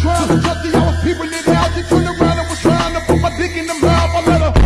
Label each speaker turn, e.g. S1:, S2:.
S1: trying to trust the people in the house. She turned around and was trying to put my dick in the mouth. I let her.